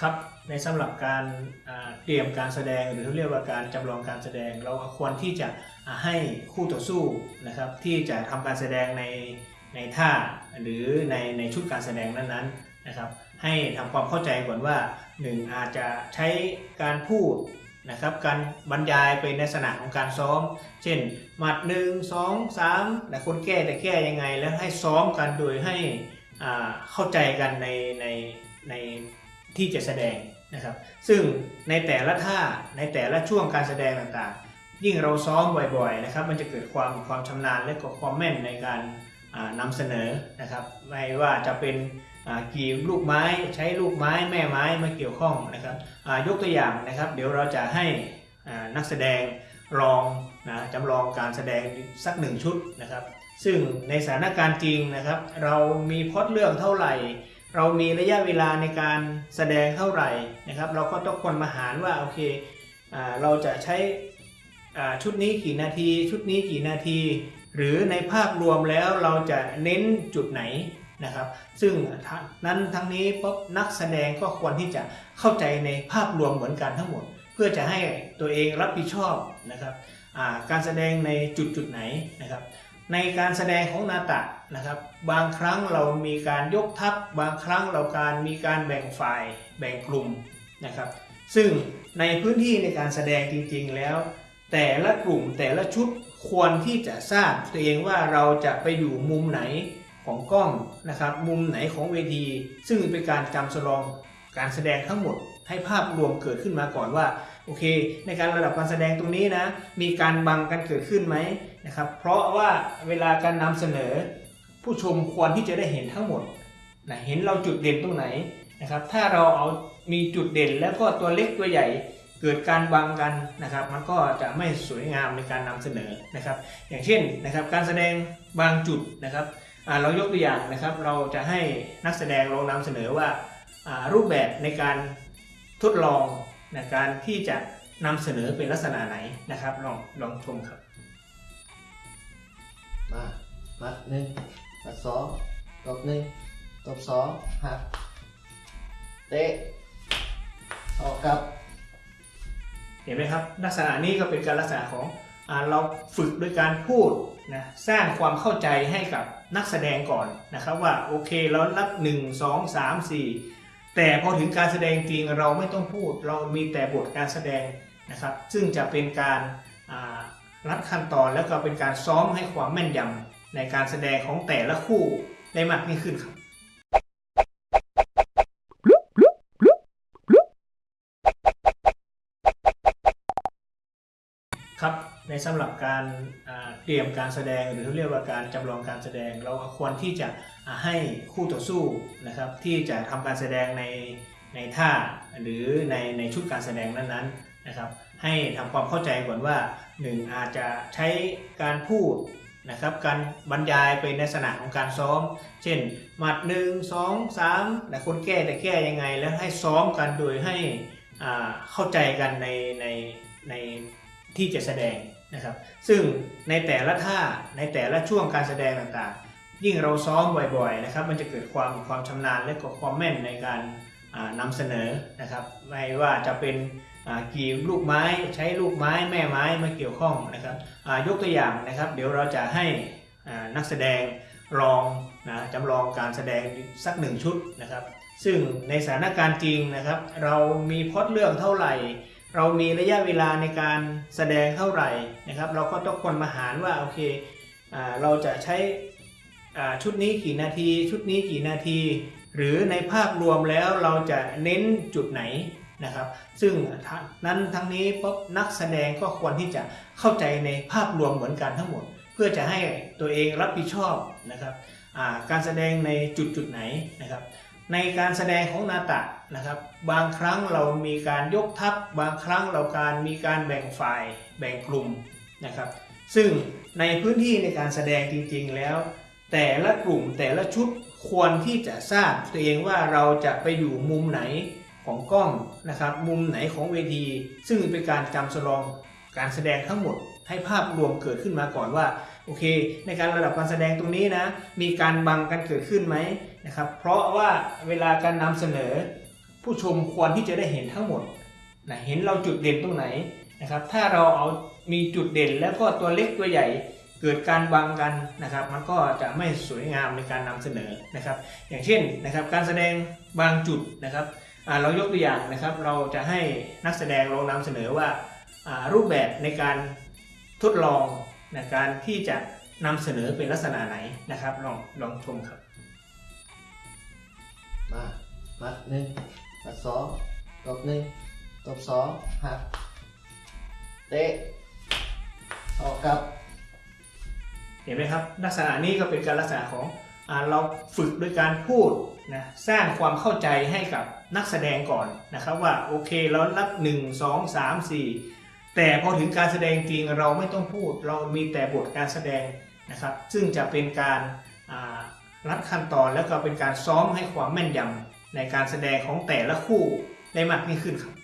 ครับในสำหรับการเตรียมการแสดงหรือเรียกว่าการจำลองการแสดง เราควรที่จะให้คู่ต่อสู้นะครับที่จะทำการแสดงในในท่าหรือในในชุดการแสดงนั้นๆนะครับให้ทำความเข้าใจก่อนว่าหนึ่งอาจจะใช้การพูดนะครับการบรรยายเป็นลักษณะของการซ้อม เช่น หมัดหนึ่งสองสามแต่คนแก้แต่แก้ยังไง แล้วให้ซ้อมกันโดยให้เข้าใจกันในในใน ที่จะแสดงนะครับ ซึ่งในแต่ละท่าในแต่ละช่วงการแสดงต่างๆ ยิ่งเราซ้อมบ่อยๆนะครับ มันจะเกิดความความชำนาญและก็ความแม่นในการอ่านำเสนอนะครับ ไม่ว่าจะเป็นกี่ลูกไม้ใช้ลูกไม้แม่ไม้มาเกี่ยวข้องนะครับยกตัวอย่างนะครับ เดี๋ยวเราจะให้นักแสดงลองนะจำลองการแสดงสักหนึ่งชุดนะครับ ซึ่งในสถานการณ์จริงนะครับ เรามีพอดเรื่องเท่าไหร่ เรามีระยะเวลาในการแสดงเท่าไหร่นะครับ เราก็ต้องคนมาหารว่าโอเคอเราจะใช้ชุดนี้กี่นาที ชุดนี้กี่นาที หรือในภาพรวมแล้วเราจะเน้นจุดไหนนะครับ ซึ่งนั้นทั้งนี้ปุ๊บนักแสดงก็ควรที่จะเข้าใจในภาพรวมเหมือนกันทั้งหมด เพื่อจะให้ตัวเองรับผิดชอบนะครับการแสดงในจุดจุดไหนนะครับ ในการแสดงของนาตะนะครับ บางครั้งเรามีการยกทัพ บางครั้งเราการมีการแบ่งฝ่ายแบ่งกลุ่มนะครับ ซึ่งในพื้นที่ในการแสดงจริงๆแล้ว แต่ละกลุ่มแต่ละชุดควรที่จะทราบตัวเองว่าเราจะไปอยู่มุมไหนของกล้องนะครับ มุมไหนของเวที ซึ่งเป็นการจำสลองการแสดงทั้งหมดให้ภาพรวมเกิดขึ้นมาก่อนว่า โอเค ในการระดับการแสดงตรงนี้นะมีการบังกันเกิดขึ้นไหมนะครับ เพราะว่าเวลาการนำเสนอ ผู้ชมควรที่จะได้เห็นทั้งหมดนะเห็นเราจุดเด่นตรงไหนนะครับถ้าเราเอามีจุดเด่นแล้วก็ตัวเล็กตัวใหญ่เกิดการบังกันนะครับ มันก็จะไม่สวยงามในการนำเสนอนะครับ อย่างเช่นนะครับการแสดงบางจุดนะครับเรายกตัวอย่างนะครับ เราจะให้นักแสดงลองนำเสนอว่ารูปแบบในการทดลอง ในการที่จะนำเสนอเป็นลักษณะไหนนะครับ ลองลองชมครับ มามัดหนึ่งมัดสองตบหนึ่งตบสองหักเตะออกกลับ เห็นไหมครับ ลักษณะนี้ก็เป็นการลักษณะของอาเราฝึกโดยการพูดนะสร้างความเข้าใจให้กับนักแสดงก่อนนะครับว่าโอเคเรารับ 1 2 3 4 แต่พอถึงการแสดงจริงเราไม่ต้องพูด เรามีแต่บทการแสดงนะครับ ซึ่งจะเป็นการรัดขั้นตอนแล้วก็เป็นการซ้อมให้ความแม่นยำในการแสดงของแต่ละคู่ได้มากยิ่งขึ้นครับครับในสำหรับการ เตรียมการแสดงหรือเรียกว่าการจำลองการแสดง เราควรที่จะให้คู่ต่อสู้นะครับ ที่จะทำการแสดงในในท่าหรือในในชุดการแสดงนั้นๆนะครับ ให้ทำความเข้าใจก่อนว่าหนึ่งอาจจะใช้การพูดนะครับการบรรยายเป็นลักษณะของการซ้อม เช่น หมัดหนึ่งสองสามแต่คนแก้แต่แก้ยังไง แล้วให้ซ้อมกันโดยให้อ่าเข้าใจกันในในในที่จะแสดง นะครับ ซึ่งในแต่ละท่าในแต่ละช่วงการแสดงต่างๆ ยิ่งเราซ้อมบ่อยๆนะครับ มันจะเกิดความความชำนาญและก็ความแม่นในการอ่านำเสนอนะครับ ไม่ว่าจะเป็นกี่ลูกไม้ใช้ลูกไม้แม่ไม้มาเกี่ยวข้องนะครับยกตัวอย่างนะครับ เดี๋ยวเราจะให้นักแสดงลองนะจำลองการแสดงสักหนึ่งชุดนะครับ ซึ่งในสถานการณ์จริงนะครับ เรามีพอดเรื่องเท่าไหร่ เรามีระยะเวลาในการแสดงเท่าไหร่นะครับ เราก็ต้องคนมาหารว่าโอเคอเราจะใช้ชุดนี้กี่นาที ชุดนี้กี่นาที หรือในภาพรวมแล้วเราจะเน้นจุดไหนนะครับ ซึ่งทั้งนั้นทั้งนี้ปุ๊บนักแสดงก็ควรที่จะเข้าใจในภาพรวมเหมือนกันทั้งหมด เพื่อจะให้ตัวเองรับผิดชอบนะครับการแสดงในจุดจุดไหนนะครับ ในการแสดงของนาตะ นะครับ บางครั้งเรามีการยกทัพ บางครั้งเราการมีการแบ่งฝ่ายแบ่งกลุ่มนะครับ ซึ่งในพื้นที่ในการแสดงจริงๆแล้ว แต่ละกลุ่มแต่ละชุดควรที่จะทราบตัวเองว่าเราจะไปอยู่มุมไหนของกล้องนะครับมุมไหนของเวที ซึ่งเป็นการจำสลองการแสดงทั้งหมดให้ภาพรวมเกิดขึ้นมาก่อนว่าโอเค ในการระดับการแสดงตรงนี้นะมีการบังกันเกิดขึ้นไหมนะครับเพราะว่าเวลาการนำเสนอ ผู้ชมควรที่จะได้เห็นทั้งหมดนะเห็นเราจุดเด่นตรงไหนนะครับถ้าเราเอามีจุดเด่นแล้วก็ตัวเล็กตัวใหญ่เกิดการบังกันนะครับ มันก็จะไม่สวยงามในการนำเสนอนะครับ อย่างเช่นนะครับการแสดงบางจุดนะครับเรายกตัวอย่างนะครับ เราจะให้นักแสดงลองนำเสนอว่ารูปแบบในการทดลองในการที่จะนำเสนอเป็นลักษณะไหนนะครับลองลองชมครับ มามัดหนึ่ง มัดสองตบหนึ่งตบสองหักเตะออกกับเห็นไหมครับลักษณะนี้ก็เป็นการลักษณะของอเราฝึกโดยการพูดนะสร้างความเข้าใจให้กับนักแสดงก่อนนะครับว่าโอเคเรารับ 1 2 3 4 แต่พอถึงการแสดงจริงเราไม่ต้องพูด เรามีแต่บทการแสดงนะครับ ซึ่งจะเป็นการรัดขั้นตอนแล้วก็เป็นการซ้อมให้ความแม่นยำ ในการแสดงของแต่ละคู่ได้มากยิ่งขึ้นครับ